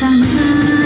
gian nan.